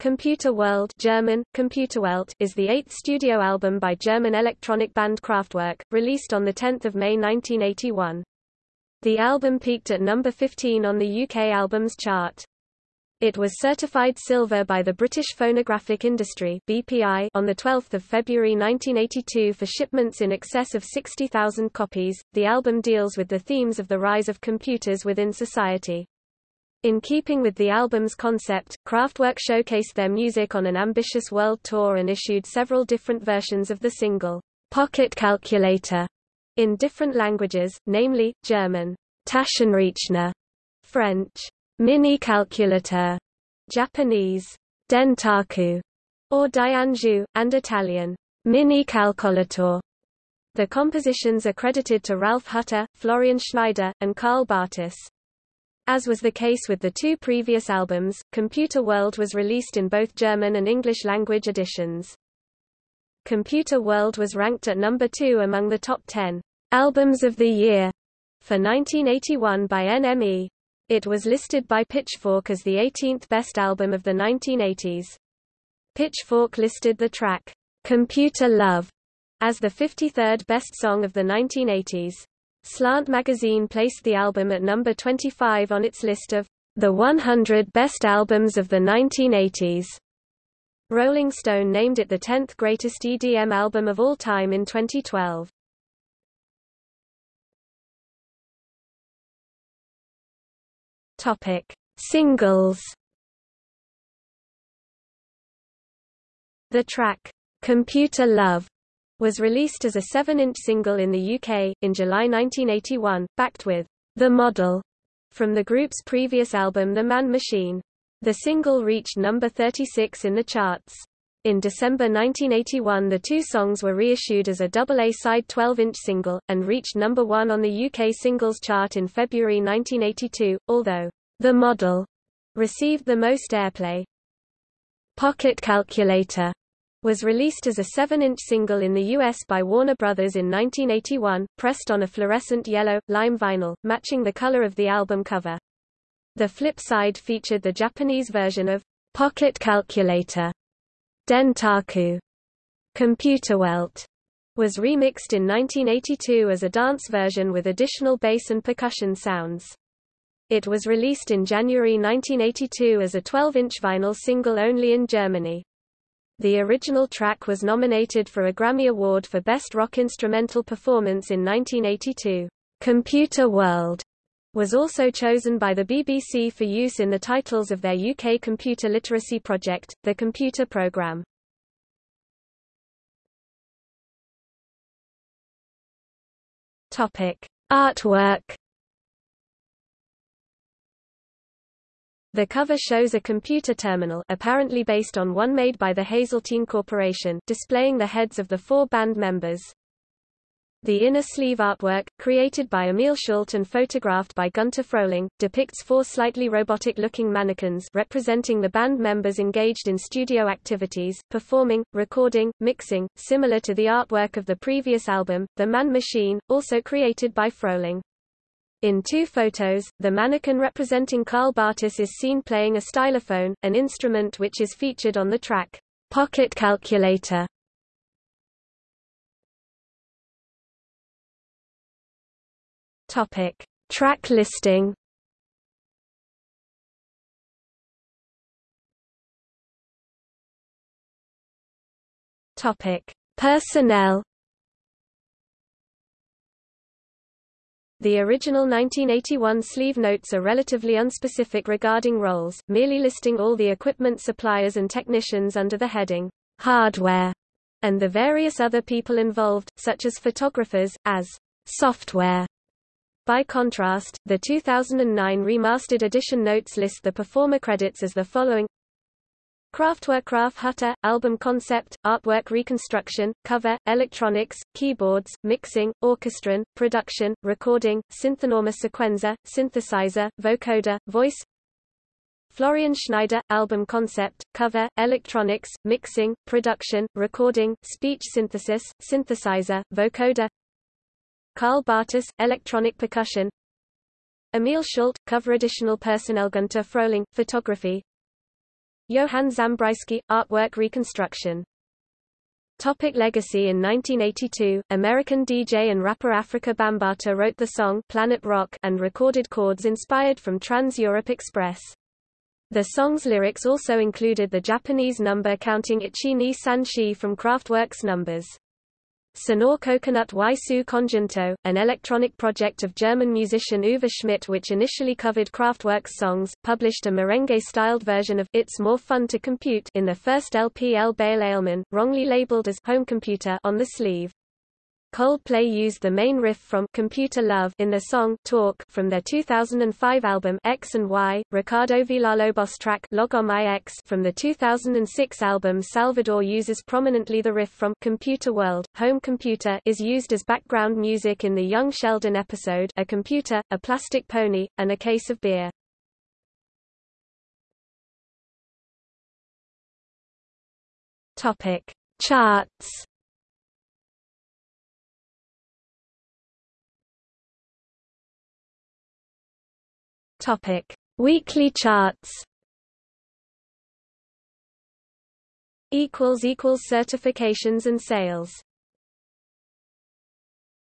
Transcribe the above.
Computer World German, Computerwelt is the eighth studio album by German electronic band Kraftwerk, released on 10 May 1981. The album peaked at number 15 on the UK Albums Chart. It was certified silver by the British Phonographic Industry BPI on 12 February 1982 for shipments in excess of 60,000 copies. The album deals with the themes of the rise of computers within society. In keeping with the album's concept, Kraftwerk showcased their music on an ambitious world tour and issued several different versions of the single, Pocket Calculator, in different languages, namely, German, Taschenrechner, French, Mini Calculator, Japanese, Dentaku, or Dianju, and Italian, Mini Calcolator. The compositions are credited to Ralf Hutter, Florian Schneider, and Karl Bartos. As was the case with the two previous albums, Computer World was released in both German and English language editions. Computer World was ranked at number 2 among the top 10 albums of the year for 1981 by NME. It was listed by Pitchfork as the 18th best album of the 1980s. Pitchfork listed the track Computer Love as the 53rd best song of the 1980s. Slant magazine placed the album at number 25 on its list of the 100 best albums of the 1980s. Rolling Stone named it the 10th greatest EDM album of all time in 2012. Topic: Singles. The track Computer Love was released as a 7-inch single in the UK, in July 1981, backed with The Model from the group's previous album The Man Machine. The single reached number 36 in the charts. In December 1981 the two songs were reissued as a double A-side 12-inch single, and reached number one on the UK singles chart in February 1982, although The Model received the most airplay. Pocket Calculator was released as a 7-inch single in the US by Warner Brothers in 1981, pressed on a fluorescent yellow, lime vinyl, matching the color of the album cover. The flip side featured the Japanese version of Pocket Calculator. Dentaku. Computerwelt was remixed in 1982 as a dance version with additional bass and percussion sounds. It was released in January 1982 as a 12-inch vinyl single only in Germany. The original track was nominated for a Grammy Award for Best Rock Instrumental Performance in 1982. Computer World was also chosen by the BBC for use in the titles of their UK computer literacy project, The Computer Programme. Topic: Artwork The cover shows a computer terminal apparently based on one made by the Hazeltine Corporation displaying the heads of the four band members. The inner sleeve artwork, created by Emil Schult and photographed by Gunter Frohling, depicts four slightly robotic-looking mannequins representing the band members engaged in studio activities, performing, recording, mixing, similar to the artwork of the previous album, The Man Machine, also created by Frohling. In two photos, the mannequin representing Karl Bartos is seen playing a stylophone, an instrument which is featured on the track, Pocket Calculator. Topic. Track listing Topic. Personnel The original 1981 sleeve notes are relatively unspecific regarding roles, merely listing all the equipment suppliers and technicians under the heading, hardware, and the various other people involved, such as photographers, as software. By contrast, the 2009 remastered edition notes list the performer credits as the following Kraftwerk Ralf Hutter, album concept, artwork reconstruction, cover, electronics, keyboards, mixing, orchestron, production, recording, synthanorma sequenza, synthesizer, vocoder, voice. Florian Schneider, album concept, cover, electronics, mixing, production, recording, speech synthesis, synthesizer, vocoder. Karl Bartos, electronic percussion. Emil Schult, cover additional personnel Gunter Frohling, photography Johann Zambryski, artwork reconstruction. Topic legacy In 1982, American DJ and rapper Afrika Bambaataa wrote the song Planet Rock and recorded chords inspired from Trans-Europe Express. The song's lyrics also included the Japanese number counting Ichi ni san shi from Kraftwerk's numbers. Señor Coconut y su conjunto, an electronic project of German musician Uwe Schmidt which initially covered Kraftwerk's songs, published a merengue-styled version of It's More Fun to Compute in the first LP El Baile Alemán, wrongly labeled as Home Computer on the sleeve. Coldplay used the main riff from Computer Love in the song Talk from their 2005 album X and Y, Ricardo Villalobos track Log on My X from the 2006 album Salvador uses prominently the riff from Computer World. Home Computer is used as background music in the Young Sheldon episode A Computer, a Plastic Pony, and a Case of Beer. Topic: Charts Topic: Weekly charts. Equals equals certifications and sales.